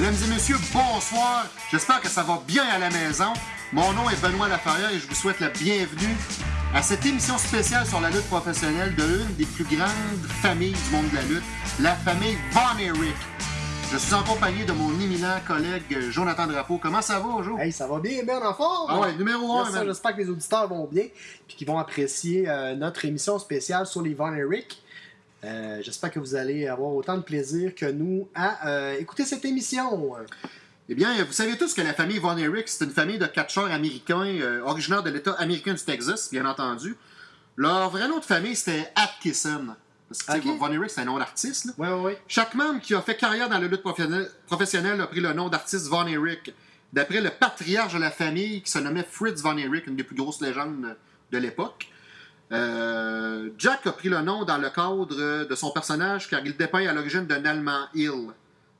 Mesdames et messieurs, bonsoir. J'espère que ça va bien à la maison. Mon nom est Benoît Laferrière et je vous souhaite la bienvenue à cette émission spéciale sur la lutte professionnelle de l'une des plus grandes familles du monde de la lutte, la famille Von Erich. Je suis en compagnie de mon éminent collègue Jonathan Drapeau. Comment ça va, Jo? Hey, ça va bien, bien en forme! Ah ouais, numéro un, Là, ça, man. J'espère que les auditeurs vont bien et qu'ils vont apprécier euh, notre émission spéciale sur les Von Eric. Euh, J'espère que vous allez avoir autant de plaisir que nous à euh, écouter cette émission. Eh bien, vous savez tous que la famille Von Erich, c'est une famille de catcheurs américains, euh, originaires de l'État américain du Texas, bien entendu. Leur vrai nom de famille, c'était Atkinson. Parce que. Von Erich, c'est un nom d'artiste. Oui, oui, oui. Chaque membre qui a fait carrière dans la lutte professionnelle, professionnelle a pris le nom d'artiste Von Erich, d'après le patriarche de la famille qui se nommait Fritz Von Erich, une des plus grosses légendes de l'époque. Euh, Jack a pris le nom dans le cadre de son personnage car il dépeint à l'origine d'un Allemand Hill.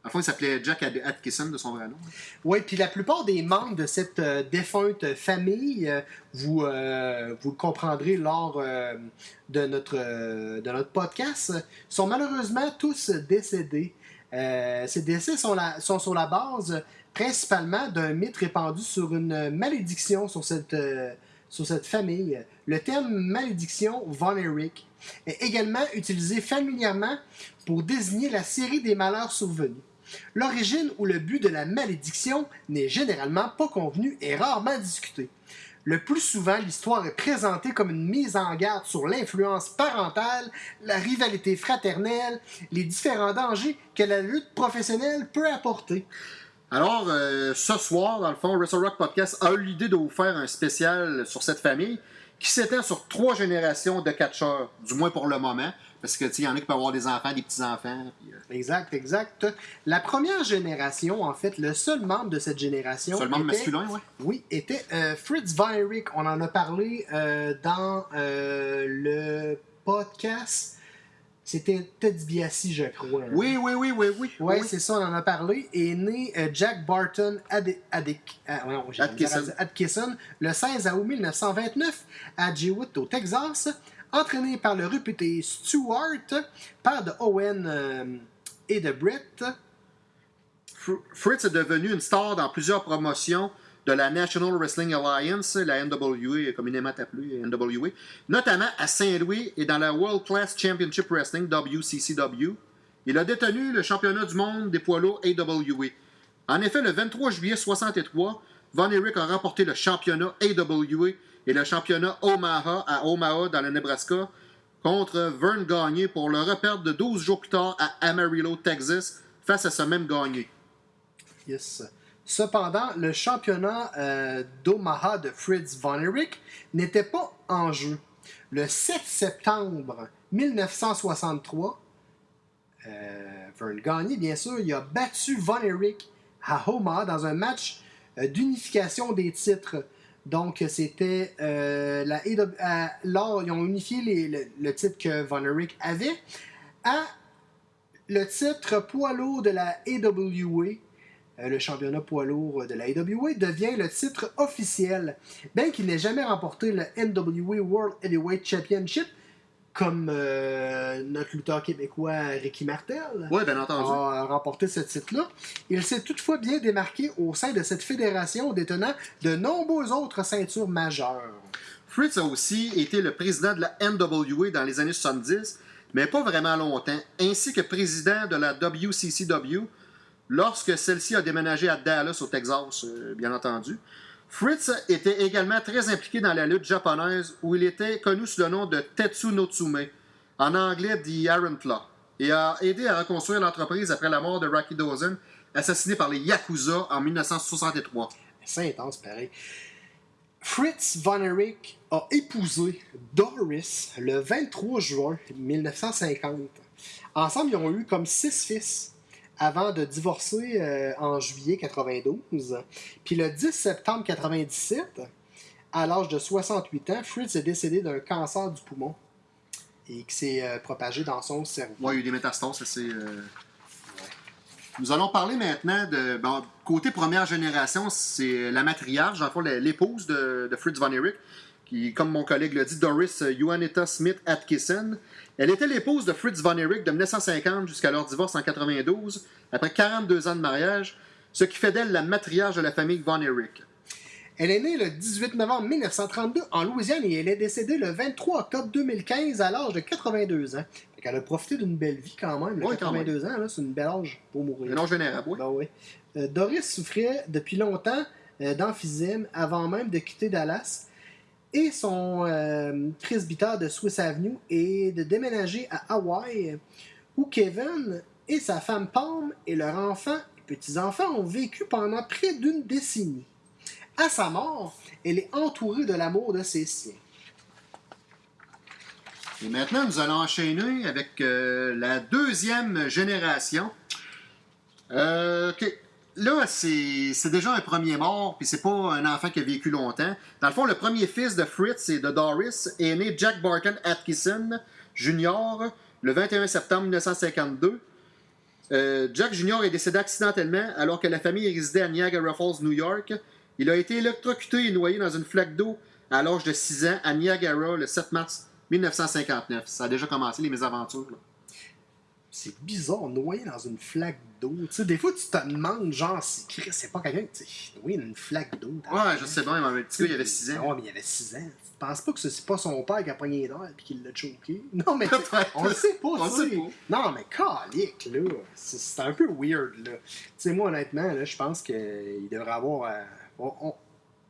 À la il s'appelait Jack Atkinson de son vrai nom. Oui, puis la plupart des membres de cette euh, défunte famille, euh, vous, vous le comprendrez lors de, notre, de notre podcast, sont malheureusement tous décédés. Ces décès sont, la- sont sur la base principalement d'un mythe répandu sur une malédiction sur cette, sur cette famille. Le terme malédiction Von Erich est également utilisé familièrement pour désigner la série des malheurs survenus. L'origine ou le but de la malédiction n'est généralement pas convenu et rarement discuté. Le plus souvent, l'histoire est présentée comme une mise en garde sur l'influence parentale, la rivalité fraternelle, les différents dangers que la lutte professionnelle peut apporter. Alors, euh, ce soir, dans le fond, Wrestle Rock Podcast a eu l'idée de vous faire un spécial sur cette famille qui s'étend sur trois générations de catcheurs, du moins pour le moment. Parce que, tu sais, il y en a qui peuvent avoir des enfants, des petits-enfants. puis, euh, Exact, exact. La première génération, en fait, le seul membre de cette génération. seulement était- masculin, ouais. Oui, était euh, Fritz Von Erich. On en a parlé euh, dans le podcast. C'était Ted DiBiase, je crois. hein. Oui, oui, oui, oui, oui. C'est ça, on en a parlé. Est né euh, Jack Barton Adic- ah, non, Atkinson. Atkinson le 16 août 1929 à Jewett, au Texas, entraîné par le réputé Stewart, père de Owen euh, et de Brett. Fr- Fritz est devenu une star dans plusieurs promotions de la National Wrestling Alliance, la NWA, communément appelée NWA, notamment à Saint-Louis et dans la World Class Championship Wrestling, WCCW. Il a détenu le championnat du monde des poids lourds AWA. En effet, le 23 juillet 63, Von Erich a remporté le championnat AWA et le championnat Omaha à Omaha dans le Nebraska contre Vern Gagné pour le reperdre de 12 jours plus tard à Amarillo, Texas, face à ce même Gagné. Yes. Cependant, le championnat euh, d'Omaha de Fritz Von Erich n'était pas en jeu. Le 7 septembre 1963, euh, Vern Gagné, bien sûr, il a battu Von Erich à Omaha dans un match euh, d'unification des titres. Donc, c'était la lors, ils ont unifié le titre que Von Erich avait à le titre poids lourd de la AWA. Euh, le championnat poids lourd de la AWA devient le titre officiel, bien qu'il n'ait jamais remporté le NWA World Heavyweight Championship, comme euh, notre lutteur québécois Ricky Martel Oui, bien entendu. a remporté ce titre-là. Il s'est toutefois bien démarqué au sein de cette fédération, détenant de nombreuses autres ceintures majeures. Fritz a aussi été le président de la NWA dans les années 70, mais pas vraiment longtemps, ainsi que président de la WCCW lorsque celle-ci a déménagé à Dallas, au Texas, euh, bien entendu. Fritz était également très impliqué dans la lutte japonaise, où il était connu sous le nom de Tetsu no Tsume, en anglais The Iron et a aidé à reconstruire l'entreprise après la mort de Rocky Dozen, assassiné par les Yakuza en 1963. C'est intense, pareil. Fritz Von Erich a épousé Doris le 23 juin 1950. Ensemble, ils ont eu comme six fils avant de divorcer euh, en juillet 92. Puis le 10 septembre 97, à l'âge de 68 ans, Fritz est décédé d'un cancer du poumon et qui s'est euh, propagé dans son cerveau. Ouais, il y a eu des métastases, c'est. euh, Nous allons parler maintenant de. bon, côté première génération, c'est la matriarche, l'épouse de, de Fritz Von Erich, qui, comme mon collègue l'a dit, Doris Juanita Smith Atkinson. Elle était l'épouse de Fritz Von Erich de 1950 jusqu'à leur divorce en 92. Après 42 ans de mariage, ce qui fait d'elle la matriarche de la famille Von Erich. Elle est née le 18 novembre 1932 en Louisiane et elle est décédée le 23 octobre 2015 à l'âge de 82 ans. Fait qu'elle a profité d'une belle vie quand même. le Ouais, quand 82 ans, c'est une belle âge pour mourir. Un âge vénérable, oui. Ben oui. Euh, Doris souffrait depuis longtemps euh, d'emphysème avant même de quitter Dallas et son euh, de Swiss Avenue et de déménager à Hawaï où Kevin et sa femme Palm et leurs enfants et petits-enfants ont vécu pendant près d'une décennie. À sa mort, elle est entourée de l'amour de ses siens. Et maintenant, nous allons enchaîner avec euh, la deuxième génération. Euh, ok. Là, c'est déjà un premier mort, puis c'est pas un enfant qui a vécu longtemps. Dans le fond, le premier fils de Fritz et de Doris est né Jack Barton Atkinson Jr. le 21 septembre 1952. Euh, Jack Jr. est décédé accidentellement alors que la famille résidait à Niagara Falls, New York. Il a été électrocuté et noyé dans une flaque d'eau à l'âge de 6 ans à Niagara le 7 mars 1959. Ça a déjà commencé les mésaventures. C'est bizarre, noyé dans une flaque d'eau. Tu sais, des fois, tu te demandes, genre, si Chris, c'est pas quelqu'un, sais, noyé dans une flaque d'eau. Ouais, je sais bien, mais un petit gars, il avait 6 ans. Ouais, mais il avait 6 ans. Tu penses pas que c'est pas son père qui a pogné d'air et qui l'a choqué? Non, mais on le sait pas, On sait pas. Non, mais calique, là. C'est c'est un peu weird, là. Tu sais, moi, honnêtement, là, je pense qu'il devrait avoir. euh, on, on-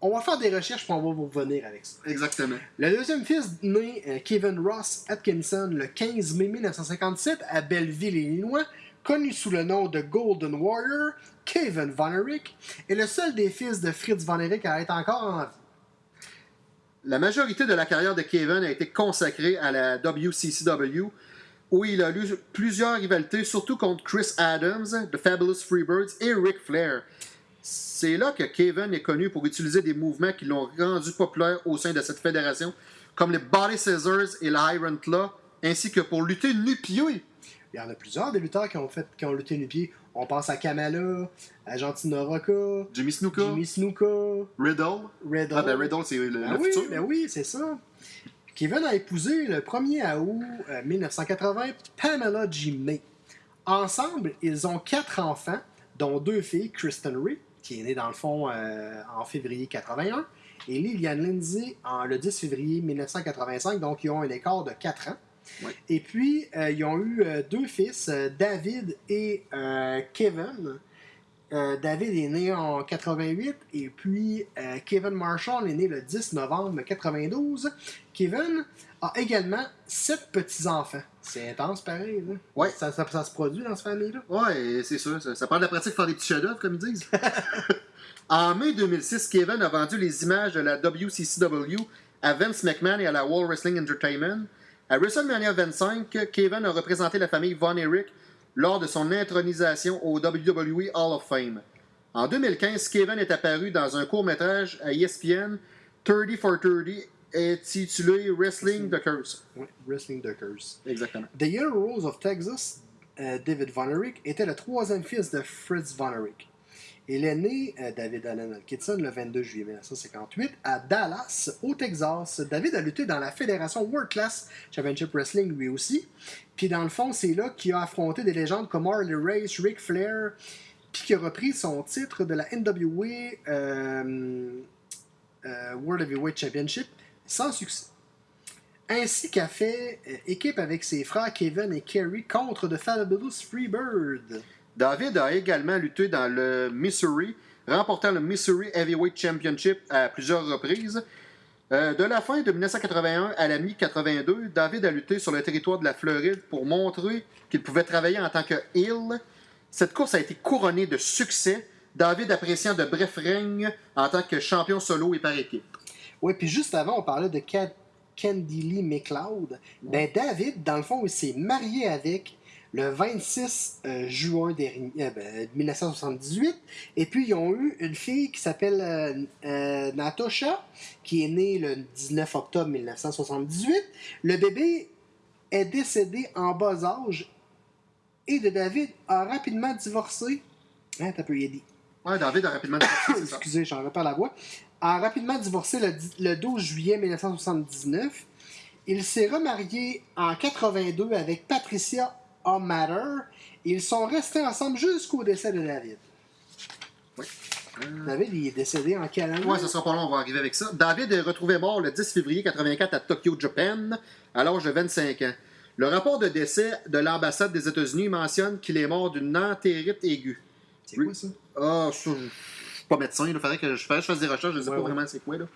on va faire des recherches pour on va vous revenir avec ça. Exactement. Le deuxième fils né euh, Kevin Ross Atkinson le 15 mai 1957 à Belleville, Illinois, connu sous le nom de Golden Warrior, Kevin Von Erich, est le seul des fils de Fritz Von Erich à être encore en vie. La majorité de la carrière de Kevin a été consacrée à la WCCW, où il a eu plusieurs rivalités, surtout contre Chris Adams, The Fabulous Freebirds et Ric Flair. C'est là que Kevin est connu pour utiliser des mouvements qui l'ont rendu populaire au sein de cette fédération, comme les Body Scissors et l'Iron Claw, ainsi que pour lutter nu-pied. Il y en a plusieurs des lutteurs qui ont, fait, qui ont lutté nu pied. On pense à Kamala, à Gentina Rocca, Jimmy Snuka, Jimmy Snuka, Riddle. Riddle. Ah ben Riddle, c'est le, Ben le oui, futur. ben oui, c'est ça. Kevin a épousé le 1er août euh, 1980 Pamela G. May. Ensemble, ils ont quatre enfants, dont deux filles, Kristen Ray, qui est née dans le fond euh, en février 81, et Lillian Lindsay en, le 10 février 1985, donc ils ont un écart de 4 ans. Et puis, euh, ils ont eu euh, deux fils, David et Kevin. Euh, David est né en 88 et puis euh, Kevin Marshall est né le 10 novembre 92. Kevin a également sept petits-enfants. C'est intense pareil. Là. Ouais. Ça, ça- ça se produit dans cette famille-là? Ouais, c'est sûr. Ça, ça prend de la pratique pour faire des petits chefs-d'œuvre, comme ils disent. en mai 2006, Kevin a vendu les images de la WCCW à Vince McMahon et à la World Wrestling Entertainment. À WrestleMania 25, Kevin a représenté la famille Von Erich lors de son intronisation au WWE Hall of Fame. En 2015, Kevin est apparu dans un court-métrage à ESPN 30 for 30 intitulé Wrestling the Curse. Ouais, Wrestling Duckers. Exactement. The Yellow Rose of Texas, euh, David Von Erich, était le troisième fils de Fritz Von Erich. Il est né, euh, David Allen Atkinson, le 22 juillet 1958, à Dallas, au Texas. David a lutté dans la fédération World Class Championship Wrestling lui aussi. Puis dans le fond, c'est là qu'il a affronté des légendes comme Harley Race, Ric Flair, puis qui a repris son titre de la NWA euh, euh, World Heavyweight Championship sans succès ainsi qu'a fait euh, équipe avec ses frères Kevin et Kerry contre The Fabulous Freebird. David a également lutté dans le Missouri, remportant le Missouri Heavyweight Championship à plusieurs reprises. Euh, de la fin de 1981 à la mi-82, David a lutté sur le territoire de la Floride pour montrer qu'il pouvait travailler en tant que. Cette course a été couronnée de succès, David appréciant de brefs règnes en tant que champion solo et par équipe. Oui, puis juste avant, on parlait de Ca- Candy Lee McLeod. Ben, David, dans le fond, il s'est marié avec le 26 euh, juin dernier, euh, ben, 1978. Et puis, ils ont eu une fille qui s'appelle euh, euh, Natasha, qui est née le 19 octobre 1978. Le bébé est décédé en bas âge et de David a rapidement divorcé. Hein, t'as peu, il a dit. Ouais, David a rapidement ça. Excusez, j'en repère la voix, a rapidement divorcé le, le 12 juillet 1979. Il s'est remarié en 82 avec Patricia O'Matter. Ils sont restés ensemble jusqu'au décès de David. Ouais. David, il est décédé en quelle année? Ouais, ça sera pas long, on va arriver avec ça. David est retrouvé mort le 10 février 84 à Tokyo, Japan, à l'âge de 25 ans. Le rapport de décès de l'ambassade des États-Unis mentionne qu'il est mort d'une entérite aiguë. C'est quoi ça? Ah, je je suis pas médecin, il faudrait que je fasse, je fasse des recherches, je ne sais Ouais, pas ouais. vraiment c'est quoi. Là.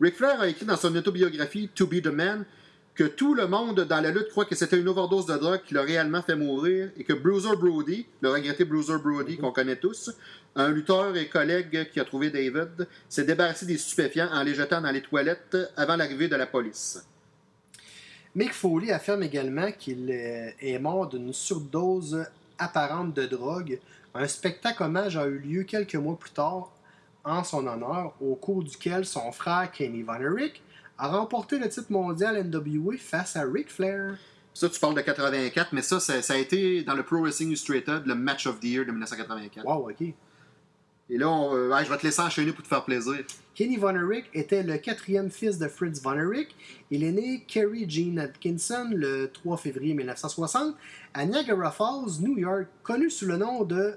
Ric Flair a écrit dans son autobiographie To Be the Man que tout le monde dans la lutte croit que c'était une overdose de drogue qui l'a réellement fait mourir et que Bruiser Brody, le regretté Bruiser Brody qu'on connaît tous, un lutteur et collègue qui a trouvé David, s'est débarrassé des stupéfiants en les jetant dans les toilettes avant l'arrivée de la police. Mick Foley affirme également qu'il est mort d'une surdose apparente de drogue. Un spectacle hommage a eu lieu quelques mois plus tard en son honneur, au cours duquel son frère Kenny Von Erich a remporté le titre mondial NWA face à Ric Flair. Ça, tu parles de 84, mais ça, ça, ça a été dans le Pro Wrestling Illustrated, le Match of the Year de 1984. Wow, ok. Et là, on, euh, je vais te laisser enchaîner pour te faire plaisir. Kenny Von Erich était le quatrième fils de Fritz Von Erich. Il est né Kerry Jean Atkinson le 3 février 1960 à Niagara Falls, New York, connu sous le nom de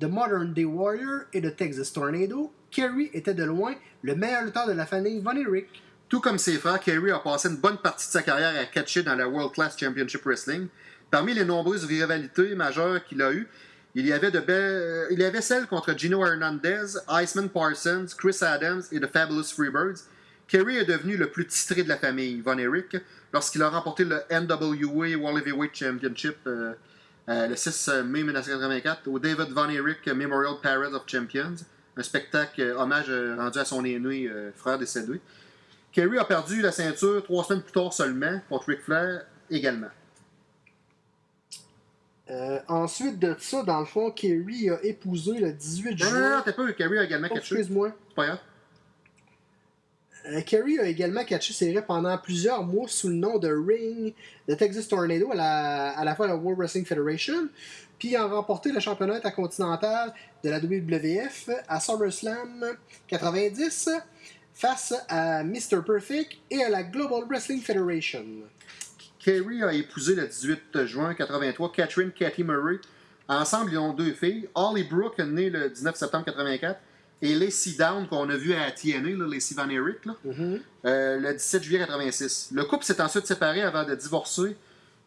The Modern Day Warrior et de Texas Tornado. Kerry était de loin le meilleur lutteur de la famille Von Erich. Tout comme ses frères, Kerry a passé une bonne partie de sa carrière à catcher dans la World Class Championship Wrestling. Parmi les nombreuses rivalités majeures qu'il a eues, il y avait de belles, euh, il y avait celle contre Gino Hernandez, Iceman Parsons, Chris Adams et The Fabulous Freebirds. Kerry est devenu le plus titré de la famille, Von Erich, lorsqu'il a remporté le NWA World Heavyweight Championship euh, euh, le 6 mai 1984 au David Von Erich Memorial Parade of Champions, un spectacle hommage rendu à son aîné frère décédé. Kerry a perdu la ceinture trois semaines plus tard seulement contre Ric Flair également. Euh, ensuite de ça, dans le fond, Kerry a épousé le 18 Non, non, non, juin. t'as pas eu Kerry a également Oh, catché. Excuse-moi. C'est pas grave. Euh, Kerry a également catché ses raies pendant plusieurs mois sous le nom de Ring de Texas Tornado à la, à la fois la World Wrestling Federation, puis a remporté le championnat intercontinental de la WWF à SummerSlam 90 face à Mr. Perfect et à la Global Wrestling Federation. Kerry a épousé le 18 juin 83 Catherine Cathy Murray. Ensemble, ils ont deux filles. Holly Brooke, née le 19 septembre 84, et Lacey Down, qu'on a vu à TNA, là, Lacey Van Erich, là, Mhm. euh, le 17 juillet 86. Le couple s'est ensuite séparé avant de divorcer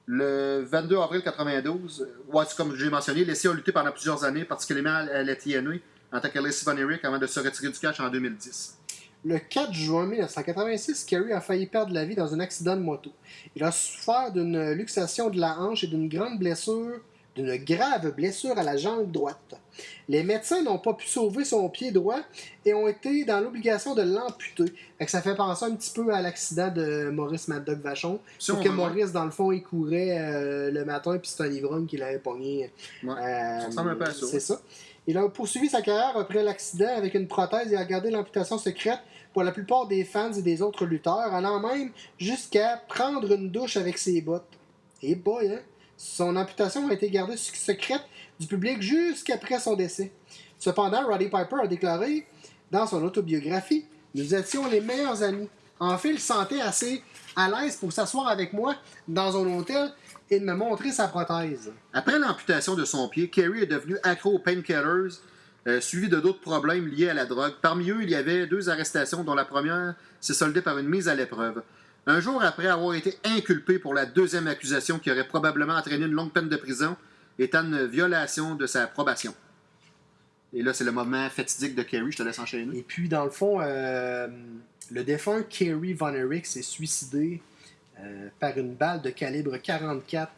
le 22 avril 92. Ouais, comme j'ai mentionné, Lacey a lutté pendant plusieurs années, particulièrement à la TNA, en tant que Lacey Van Erich, avant de se retirer du catch en 2010. Le 4 juin 1986, Kerry a failli perdre la vie dans un accident de moto. Il a souffert d'une luxation de la hanche et d'une grande blessure, d'une grave blessure à la jambe droite. Les médecins n'ont pas pu sauver son pied droit et ont été dans l'obligation de l'amputer. Ça fait penser un petit peu à l'accident de Maurice Mad Dog Vachon. Sauf que Maurice, dans le fond, il courait euh, le matin puis c'est un ivrogne qui l'avait pogné. Ouais. Euh, Ça ressemble un peu à ça, C'est ça. Il a poursuivi sa carrière après l'accident avec une prothèse et a gardé l'amputation secrète pour la plupart des fans et des autres lutteurs, allant même jusqu'à prendre une douche avec ses bottes. Et boy, hein? Son amputation a été gardée sec- secrète du public jusqu'après son décès. Cependant, Roddy Piper a déclaré dans son autobiographie Nous étions les meilleurs amis. En fait, il se sentait assez à l'aise pour s'asseoir avec moi dans un hôtel et me montrer sa prothèse. Après l'amputation de son pied, Kerry est devenu accro aux painkillers, euh, suivi de d'autres problèmes liés à la drogue. Parmi eux, il y avait deux arrestations, dont la première s'est soldée par une mise à l'épreuve. Un jour après avoir été inculpé pour la deuxième accusation qui aurait probablement entraîné une longue peine de prison, étant une violation de sa probation. Et là, c'est le moment fatidique de Kerry, je te laisse enchaîner. Et puis, dans le fond, euh, le défunt Kerry Von Erich s'est suicidé euh, par une balle de calibre 44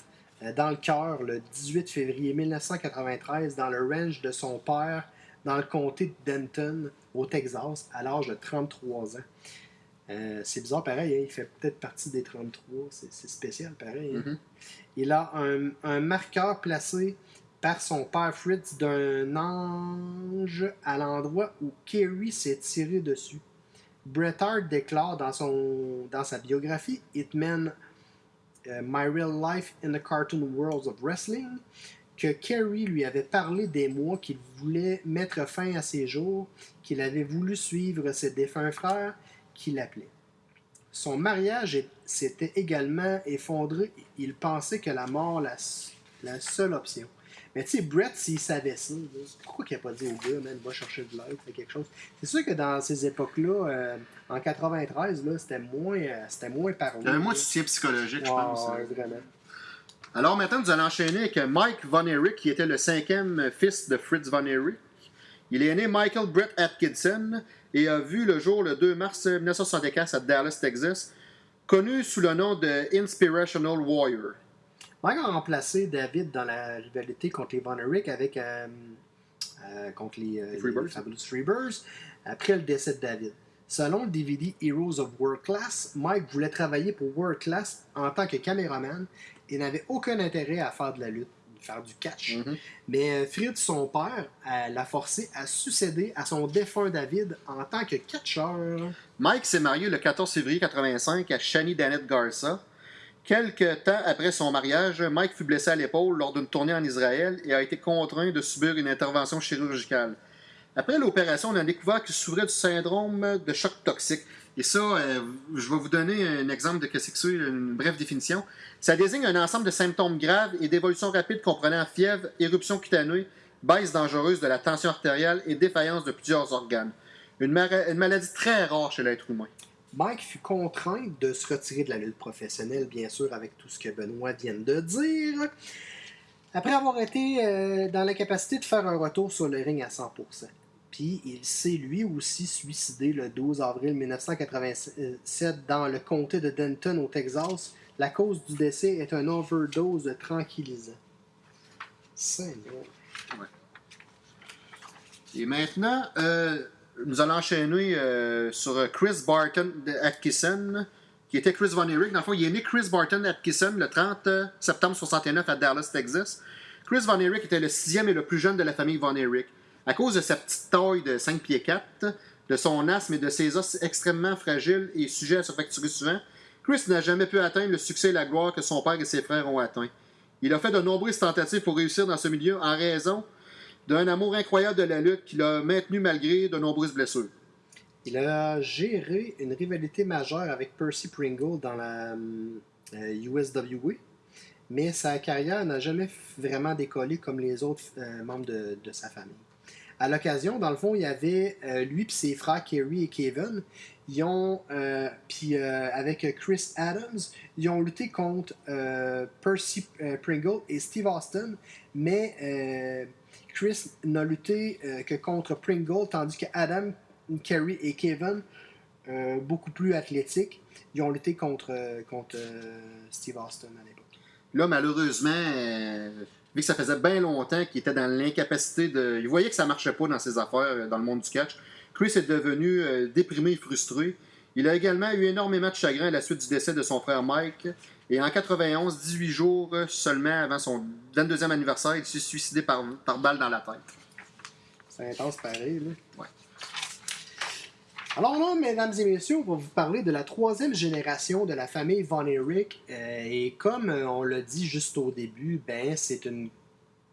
euh, dans le cœur le 18 février 1993 dans le range de son père dans le comté de Denton, au Texas, à l'âge de 33 ans. Euh, c'est bizarre pareil, hein, il fait peut-être partie des 33, c'est c'est spécial pareil. hein. Mhm. Il a un, un marqueur placé par son père Fritz d'un ange à l'endroit où Kerry s'est tiré dessus. Bret Hart déclare dans, son, dans sa biographie Hitman euh, My Real Life in the Cartoon Worlds of Wrestling que Kerry lui avait parlé des mois qu'il voulait mettre fin à ses jours, qu'il avait voulu suivre ses défunts frères, qu'il appelait. Son mariage s'était également effondré. Il pensait que la mort la, la seule option. Mais tu sais, Brett, s'il savait ça, pourquoi il n'a pas dit au gars, man, va chercher de l'aide, fais quelque chose. C'est sûr que dans ces époques-là, euh, en 93, là, c'était moins, euh, c'était moins parlé. Il y avait moins de soutien psychologique, je pense. ouais, vraiment. Alors maintenant, nous allons enchaîner avec Mike Von Erich, qui était le cinquième fils de Fritz Von Erich. Il est né Michael Brett Atkinson et a vu le jour le 2 mars 1964 à Dallas, Texas, connu sous le nom de Inspirational Warrior. Mike a remplacé David dans la rivalité contre les Von Erich avec euh, euh, contre les, euh, Les Freebirds. les Fabulous Freebirds après le décès de David. Selon le DVD Heroes of World Class, Mike voulait travailler pour World Class en tant que caméraman et n'avait aucun intérêt à faire de la lutte, faire du catch. Mhm. Mais euh, Fritz, son père, euh, l'a forcé à succéder à son défunt David en tant que catcheur. Mike s'est marié le 14 février 1985 à Shani Danette Garza. Quelques temps après son mariage, Mike fut blessé à l'épaule lors d'une tournée en Israël et a été contraint de subir une intervention chirurgicale. Après l'opération, on a découvert qu'il souffrait du syndrome de choc toxique. Et ça, euh, je vais vous donner un exemple de ce que c'est, une brève définition. Ça désigne un ensemble de symptômes graves et d'évolution rapide comprenant fièvre, éruption cutanée, baisse dangereuse de la tension artérielle et défaillance de plusieurs organes. Une, maladie très rare chez l'être humain. Mike fut contraint de se retirer de la lutte professionnelle, bien sûr, avec tout ce que Benoît vient de dire. Après avoir été euh, dans l'incapacité de faire un retour sur le ring à 100%. Puis il s'est lui aussi suicidé le 12 avril 1987 dans le comté de Denton au Texas. La cause du décès est un overdose de tranquillisant. Seigneur. Et maintenant, euh, nous allons enchaîner euh, sur Chris Barton Atkinson, qui était Chris Von Erich. Dans le fond, il est né Chris Barton Atkinson le 30 septembre 69 à Dallas, Texas. Chris Von Erich était le sixième et le plus jeune de la famille Von Erich. À cause de sa petite taille de 5 pieds 4, de son asthme et de ses os extrêmement fragiles et sujets à se fracturer souvent, Chris n'a jamais pu atteindre le succès et la gloire que son père et ses frères ont atteint. Il a fait de nombreuses tentatives pour réussir dans ce milieu en raison d'un amour incroyable de la lutte qu'il a maintenu malgré de nombreuses blessures. Il a géré une rivalité majeure avec Percy Pringle dans la euh, USWA, mais sa carrière n'a jamais vraiment décollé comme les autres euh, membres de sa famille. À l'occasion, dans le fond, il y avait euh, lui et ses frères Kerry et Kevin. Ils ont, euh, puis euh, avec Chris Adams, ils ont lutté contre Percy Pringle et Steve Austin, mais Chris n'a lutté que contre Pringle, tandis que Adam, Kerry et Kevin, beaucoup plus athlétiques, ils ont lutté contre, contre Steve Austin à l'époque. Là, malheureusement, vu que ça faisait bien longtemps qu'il était dans l'incapacité de. Il voyait que ça marchait pas dans ses affaires euh, dans le monde du catch. Chris est devenu euh, déprimé et frustré. Il a également eu énormément de chagrin à la suite du décès de son frère Mike. Et en 91, 18 jours seulement avant son 22e anniversaire, il s'est suicidé par, par balle dans la tête. C'est intense pareil, là. Ouais. Alors là, mesdames et messieurs, on va vous parler de la troisième génération de la famille Von Erich. Euh, et comme euh, on l'a dit juste au début, ben c'est une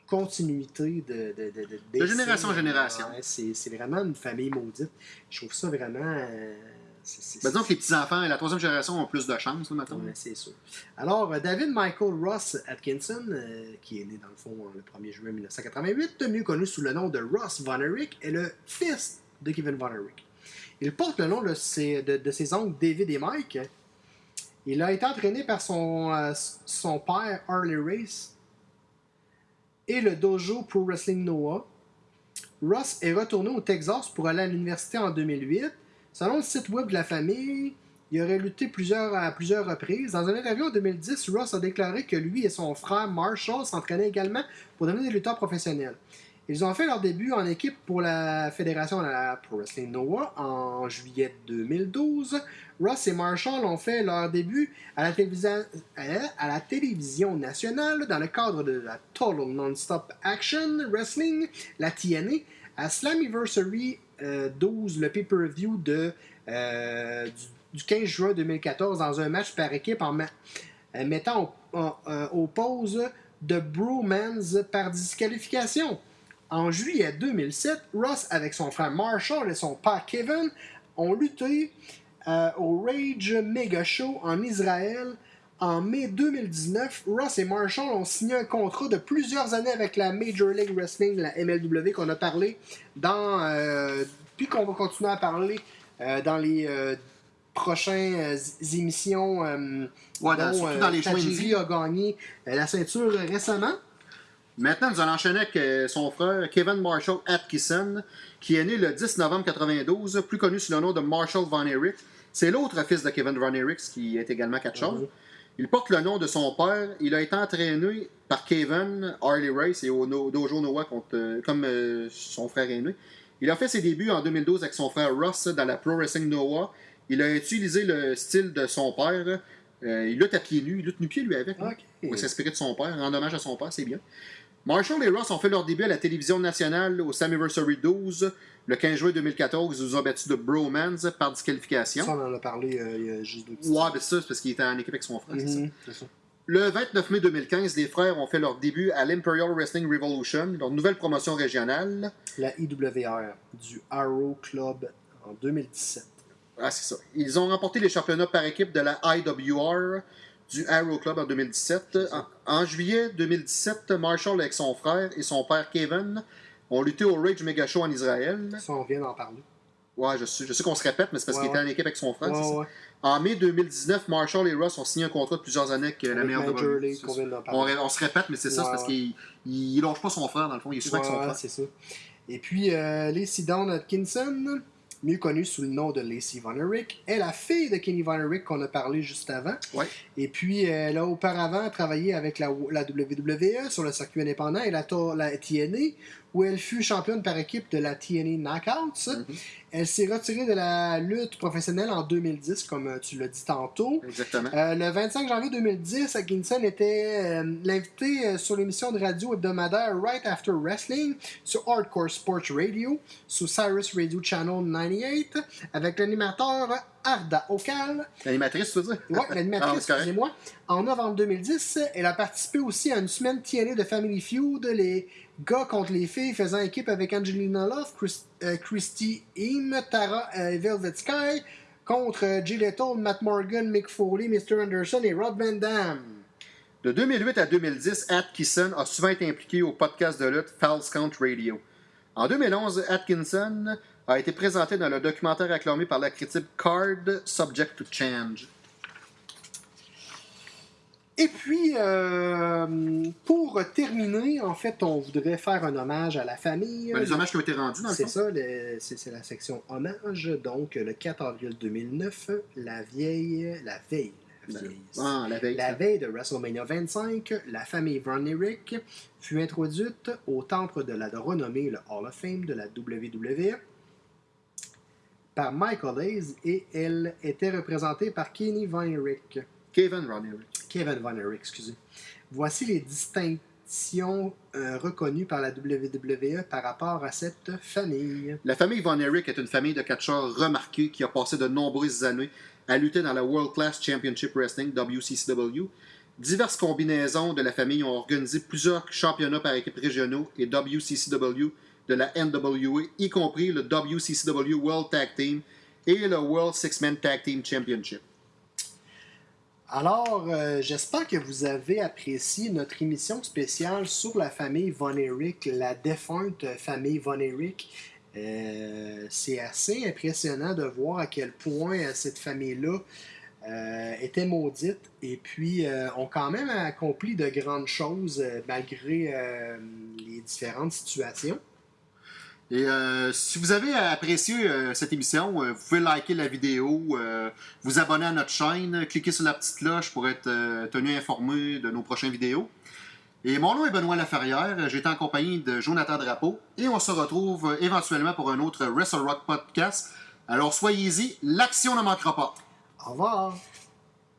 continuité de... De, de, de, De génération en génération. Ouais, c'est vraiment une famille maudite. Je trouve ça vraiment... euh, Ben, disons que les petits-enfants et la troisième génération ont plus de chance, maintenant. Ouais, c'est sûr. Alors, euh, David Michael Ross Atkinson, euh, qui est né dans le fond euh, le 1er juillet 1988, mieux connu sous le nom de Ross Von Erich, est le fils de Kevin Von Erich. Il porte le nom de ses, oncles David et Mike. Il a été entraîné par son, euh, son père Harley Race et le dojo Pro Wrestling Noah. Ross est retourné au Texas pour aller à l'université en 2008. Selon le site web de la famille, il aurait lutté plusieurs, à plusieurs reprises. Dans un interview en 2010, Ross a déclaré que lui et son frère Marshall s'entraînaient également pour devenir des lutteurs professionnels. Ils ont fait leur début en équipe pour la fédération de la Wrestling Noah en juillet 2012. Ross et Marshall ont fait leur début à la, télévision, nationale dans le cadre de la Total Non-Stop Action Wrestling, la TNA, à Slammiversary euh, 12, le pay-per-view euh, du, du 15 juin 2014 dans un match par équipe en euh, mettant au- en- euh, aux pauses de Bromans par disqualification. En juillet 2007, Ross, avec son frère Marshall et son père Kevin, ont lutté euh, au Rage Mega Show en Israël en mai 2019, Ross et Marshall ont signé un contrat de plusieurs années avec la Major League Wrestling, la MLW, qu'on a parlé dans. euh, puis qu'on va continuer à parler euh, dans les prochaines euh, émissions. euh, Ouais, dans- dont, surtout euh, dans les a gagné la ceinture récemment. Maintenant, nous allons enchaîner avec euh, son frère Kevin Marshall Atkinson, qui est né le 10 novembre 92, plus connu sous le nom de Marshall Von Erich. C'est l'autre fils de Kevin Von Erich, qui est également catcheur. Mhm. Il porte le nom de son père. Il a été entraîné par Kevin, Harley Race et au No- Dojo Noah, contre, euh, comme euh, son frère aîné. Il a fait ses débuts en 2012 avec son frère Ross dans la Pro Wrestling Noah. Il a utilisé le style de son père. Euh, il lutte à pieds nus. Il lutte nu-pied, lui, avec. hein. Ok. Il va s'inspirer de son père, en hommage à son père, c'est bien. Marshall et Ross ont fait leur début à la télévision nationale au Slammiversary 12 le 15 juin 2014. Ils nous ont battus de Bromance par disqualification. Ça, on en a parlé euh, il y a juste deux petites Ouais, ben ça, c'est parce qu'il était en équipe avec son frère. c'est ça. Mhm, c'est ça. Le 29 mai 2015, les frères ont fait leur début à l'Imperial Wrestling Revolution, leur nouvelle promotion régionale. La IWR du Arrow Club en 2017. Ah, c'est ça. Ils ont remporté les championnats par équipe de la IWR du Arrow Club en 2017. En, en juillet 2017, Marshall avec son frère et son père Kevin ont lutté au Rage Mega Show en Israël. Ça, on vient d'en parler. Ouais, je sais, je sais qu'on se répète, mais c'est parce Ouais, qu'il était en équipe avec son frère. Ouais, ouais. En mai 2019, Marshall et Ross ont signé un contrat de plusieurs années avec euh, la meilleure de League, on, se répète, mais c'est ça, c'est parce qu'il il, il longe pas son frère, dans le fond. Il est souvent avec son frère. c'est ça. Et puis, euh, Lacey Dawn Atkinson, mieux connue sous le nom de Lacey Von Erich, est la fille de Kenny Von Erich qu'on a parlé juste avant. Ouais. Et puis, elle a auparavant travaillé avec la, la WWE sur le circuit indépendant et la, la TNA, où elle fut championne par équipe de la TNA Knockouts. Mhm. Elle s'est retirée de la lutte professionnelle en 2010, comme euh, tu l'as dit tantôt. Exactement. Euh, le 25 janvier 2010, Atkinson était euh, l'invité euh, sur l'émission de radio hebdomadaire Right After Wrestling sur Hardcore Sports Radio, sur Cyrus Radio Channel 98, avec l'animateur Arda Okal. L'animatrice, tu veux dire? Ah, l'animatrice, correct. excusez-moi. En novembre 2010, elle a participé aussi à une semaine TNA de Family Feud, les gars contre les filles, faisant équipe avec Angelina Love, Chris- euh, Christy Eam, Tara euh, Velvet Sky, contre euh, Jay Matt Morgan, Mick Foley, Mr. Anderson et Rob Van Dam. De 2008 à 2010, Atkinson a souvent été impliqué au podcast de lutte False Count Radio. En 2011, Atkinson a été présenté dans le documentaire acclamé par la critique Card Subject to Change. Et puis, euh, pour terminer, en fait, on voudrait faire un hommage à la famille. Ben, les hommages qui ont été rendus, dans le C'est ça, c'est la section hommage. Donc, le 4 avril 2009, la vieille, la veille, la Ben. Ah, la veille. La veille de WrestleMania 25, la famille Von Erich fut introduite au temple de la renommée, le Hall of Fame de la WWE, par Michael Hayes et elle était représentée par Kenny Von Erich. Kevin Ronner. Kevin Von Erich, excusez. Voici les distinctions euh, reconnues par la WWE par rapport à cette famille. La famille Von Erich est une famille de catcheurs remarqués qui a passé de nombreuses années à lutter dans la World Class Championship Wrestling, WCCW. Diverses combinaisons de la famille ont organisé plusieurs championnats par équipe régionaux et WCCW de la NWA, y compris le WCCW World Tag Team et le World Six-Man Tag Team Championship. Alors, euh, j'espère que vous avez apprécié notre émission spéciale sur la famille Von Erich, la défunte famille Von Erich. Euh, c'est assez impressionnant de voir à quel point cette famille-là euh, était maudite et puis ont quand même accompli de grandes choses malgré les différentes situations. Et euh, si vous avez apprécié euh, cette émission, euh, vous pouvez liker la vidéo, vous abonner à notre chaîne, cliquer sur la petite cloche pour être tenu informé de nos prochaines vidéos. Et mon nom est Benoît Laferrière, été en compagnie de Jonathan Drapeau et on se retrouve éventuellement pour un autre Wrestle Rock podcast. Alors soyez-y, l'action ne manquera pas. Au revoir!